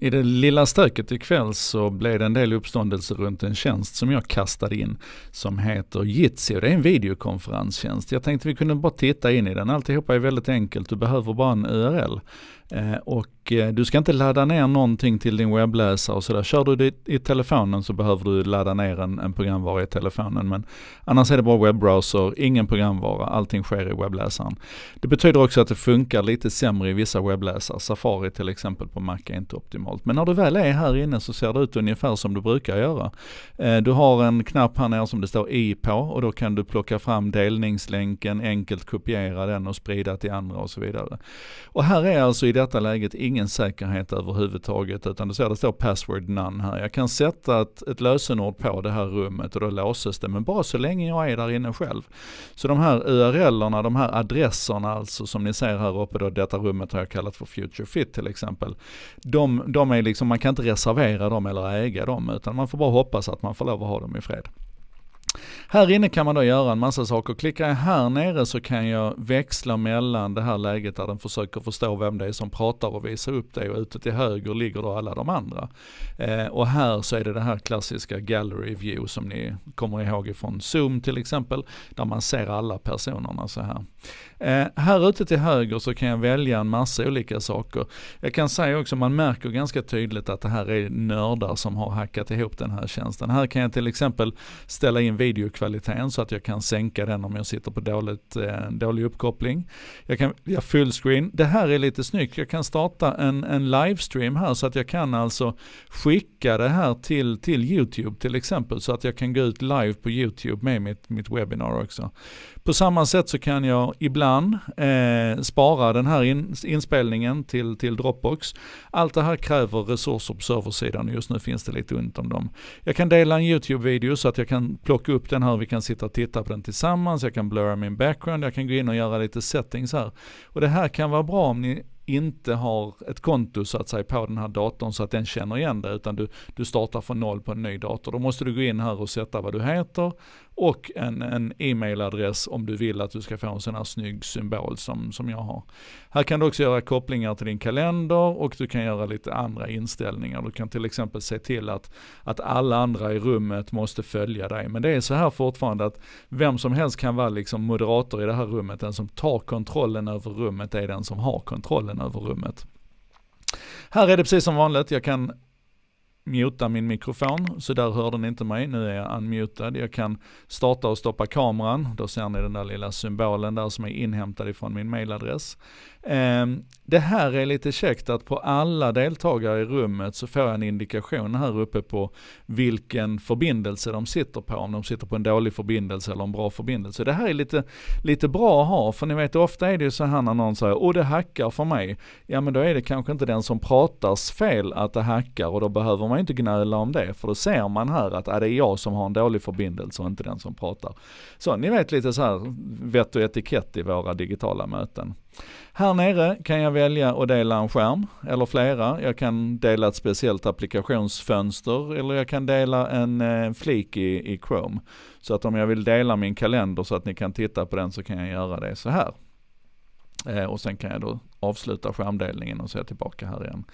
I det lilla stöket ikväll så blev det en del uppståndelse runt en tjänst som jag kastade in som heter Jitsi det är en videokonferenstjänst. Jag tänkte vi kunde bara titta in i den. Alltihopa är väldigt enkelt, du behöver bara en URL. Eh, och eh, du ska inte ladda ner någonting till din webbläsare och sådär. Kör du det i telefonen så behöver du ladda ner en, en programvara i telefonen. Men annars är det bara webbrowser, ingen programvara, allting sker i webbläsaren. Det betyder också att det funkar lite sämre i vissa webbläsare. Safari till exempel på Mac är inte optimalt. Men när du väl är här inne så ser det ut ungefär som du brukar göra. Eh, du har en knapp här nere som det står i på och då kan du plocka fram delningslänken, enkelt kopiera den och sprida till andra och så vidare. Och här är alltså i detta läget ingen säkerhet överhuvudtaget utan du ser det står password none här. Jag kan sätta ett, ett lösenord på det här rummet och då låses det men bara så länge jag är där inne själv. Så de här URLerna, de här adresserna alltså som ni ser här uppe då, detta rummet har jag kallat för Future Fit till exempel. De, de är liksom, man kan inte reservera dem eller äga dem utan man får bara hoppas att man får lov att ha dem i fred. Här inne kan man då göra en massa saker. Klickar jag här nere så kan jag växla mellan det här läget där den försöker förstå vem det är som pratar och visar upp det och ute till höger ligger då alla de andra. Eh, och här så är det det här klassiska gallery view som ni kommer ihåg ifrån Zoom till exempel, där man ser alla personerna så här. Eh, här ute till höger så kan jag välja en massa olika saker. Jag kan säga också, man märker ganska tydligt att det här är nördar som har hackat ihop den här tjänsten. Här kan jag till exempel ställa in videokvaliteten så att jag kan sänka den om jag sitter på dåligt, eh, dålig uppkoppling. Jag kan välja fullscreen. Det här är lite snyggt. Jag kan starta en, en livestream här så att jag kan alltså skicka det här till, till YouTube till exempel så att jag kan gå ut live på YouTube med mitt, mitt webbinar också. På samma sätt så kan jag ibland eh, spara den här in, inspelningen till, till Dropbox. Allt det här kräver resurser på serversidan och just nu finns det lite ont om dem. Jag kan dela en YouTube-video så att jag kan plocka upp den här, vi kan sitta och titta på den tillsammans, jag kan blurra min background, jag kan gå in och göra lite settings här. Och det här kan vara bra om ni inte har ett konto så att säga på den här datorn så att den känner igen det utan du, du startar från noll på en ny dator. Då måste du gå in här och sätta vad du heter och en, en e-mailadress om du vill att du ska få en sån här snygg symbol som, som jag har. Här kan du också göra kopplingar till din kalender och du kan göra lite andra inställningar. Du kan till exempel se till att, att alla andra i rummet måste följa dig. Men det är så här fortfarande att vem som helst kan vara liksom moderator i det här rummet. Den som tar kontrollen över rummet är den som har kontrollen över rummet. Här är det precis som vanligt, jag kan muta min mikrofon, så där hörde ni inte mig. Nu är jag unmutad. Jag kan starta och stoppa kameran. Då ser ni den där lilla symbolen där som är inhämtad ifrån min mailadress. Ehm, det här är lite käckt att på alla deltagare i rummet så får jag en indikation här uppe på vilken förbindelse de sitter på. Om de sitter på en dålig förbindelse eller en bra förbindelse. Det här är lite, lite bra att ha, för ni vet ofta är det ju så här när någon säger åh det hackar för mig. Ja men då är det kanske inte den som pratas fel att det hackar och då behöver man inte gnöla om det. För då ser man här att ah, det är jag som har en dålig förbindelse och inte den som pratar. Så ni vet lite så här vett och etikett i våra digitala möten. Här nere kan jag välja att dela en skärm eller flera. Jag kan dela ett speciellt applikationsfönster eller jag kan dela en eh, flik i, i Chrome. Så att om jag vill dela min kalender så att ni kan titta på den så kan jag göra det så här. Eh, och sen kan jag då avsluta skärmdelningen och så är jag tillbaka här igen.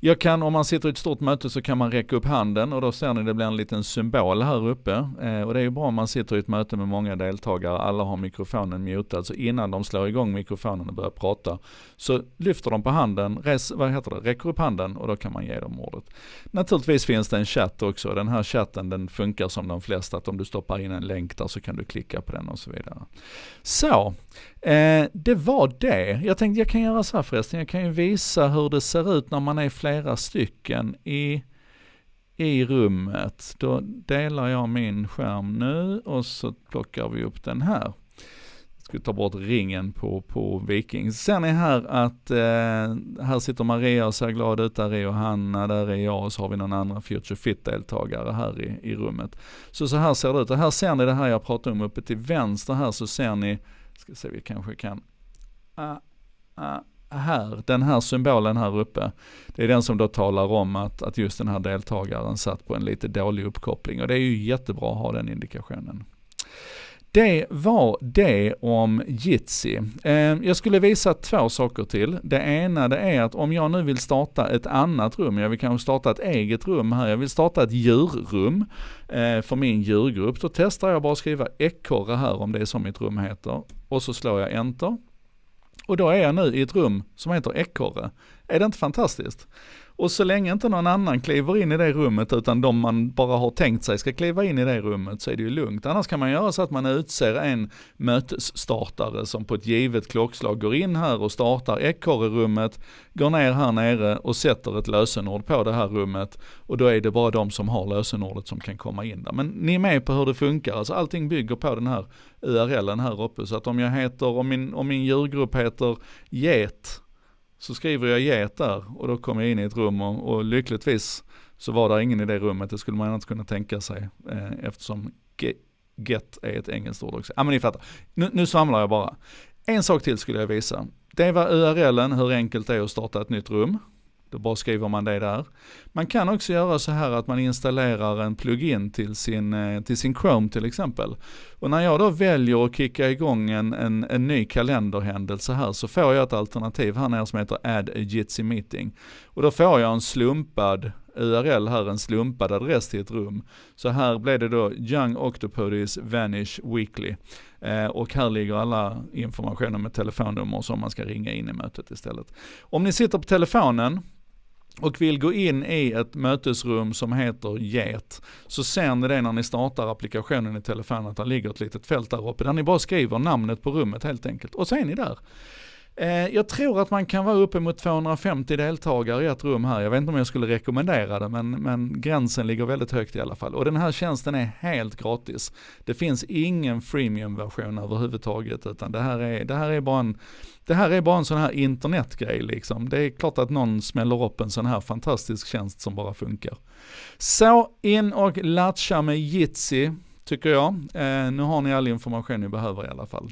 Jag kan, om man sitter i ett stort möte så kan man räcka upp handen och då ser ni det blir en liten symbol här uppe. Eh, och det är ju bra om man sitter i ett möte med många deltagare, alla har mikrofonen mutad, så innan de slår igång mikrofonen och börjar prata så lyfter de på handen, res, vad heter det, räcker upp handen och då kan man ge dem ordet. Naturligtvis finns det en chatt också, den här chatten den funkar som de flesta, att om du stoppar in en länk där så kan du klicka på den och så vidare. Så, eh, det var det. Jag tänkte jag kan göra så här förresten, jag kan ju visa hur det ser ut när man är flera stycken i, i rummet. Då delar jag min skärm nu och så plockar vi upp den här. Jag ska ta bort ringen på, på Viking. Ser ni här att eh, här sitter Maria och ser glad ut, där är Johanna, där är jag och så har vi någon annan Future Fit-deltagare här i, i rummet. Så så här ser det ut och här ser ni det här jag pratade om uppe till vänster här så ser ni, ska se vi kanske kan, ah, ah, här, den här symbolen här uppe, det är den som då talar om att, att just den här deltagaren satt på en lite dålig uppkoppling och det är ju jättebra att ha den indikationen. Det var det om Jitsi. Eh, jag skulle visa två saker till. Det ena det är att om jag nu vill starta ett annat rum, jag vill kanske starta ett eget rum här, jag vill starta ett djurrum eh, för min djurgrupp. Då testar jag bara att skriva ekorre här om det är som mitt rum heter. Och så slår jag enter. Och då är jag nu i ett rum som heter ekorre. Är det inte fantastiskt? Och så länge inte någon annan kliver in i det rummet utan de man bara har tänkt sig ska kliva in i det rummet så är det ju lugnt. Annars kan man göra så att man utser en mötesstartare som på ett givet klockslag går in här och startar ekorrerummet, går ner här nere och sätter ett lösenord på det här rummet och då är det bara de som har lösenordet som kan komma in där. Men ni är med på hur det funkar, alltså allting bygger på den här URLen här uppe. Så att om jag heter, om min, om min djurgrupp heter get så skriver jag get där och då kommer jag in i ett rum och, och lyckligtvis så var det ingen i det rummet, det skulle man inte kunna tänka sig eh, eftersom get är ett engelskt ord också. Ja men ni fattar, nu, nu svamlar jag bara. En sak till skulle jag visa. Det var URLen, hur enkelt det är att starta ett nytt rum. Då bara skriver man det där. Man kan också göra så här att man installerar en plugin till sin, eh, till sin Chrome till exempel. Och när jag då väljer att kicka igång en, en, en ny kalenderhändelse här så får jag ett alternativ här nere som heter Add a Jitsi Meeting. Och då får jag en slumpad URL här, en slumpad adress till ett rum. Så här blev det då Young Octopodes Vanish Weekly. Eh, och här ligger alla informationer med telefonnummer som man ska ringa in i mötet istället. Om ni sitter på telefonen, och vill gå in i ett mötesrum som heter Get, så ser ni det när ni startar applikationen i telefonen att det ligger ett litet fält där uppe där ni bara skriver namnet på rummet helt enkelt. Och så är ni där. Eh, jag tror att man kan vara uppemot 250 deltagare i ett rum här. Jag vet inte om jag skulle rekommendera det, men, men gränsen ligger väldigt högt i alla fall. Och den här tjänsten är helt gratis. Det finns ingen freemium-version överhuvudtaget, utan det här är, det här är bara en det här är bara en sån här internetgrej liksom. Det är klart att någon smäller upp en sån här fantastisk tjänst som bara funkar. Så in och latcha med Jitsi, tycker jag. Eh, nu har ni all information ni behöver i alla fall.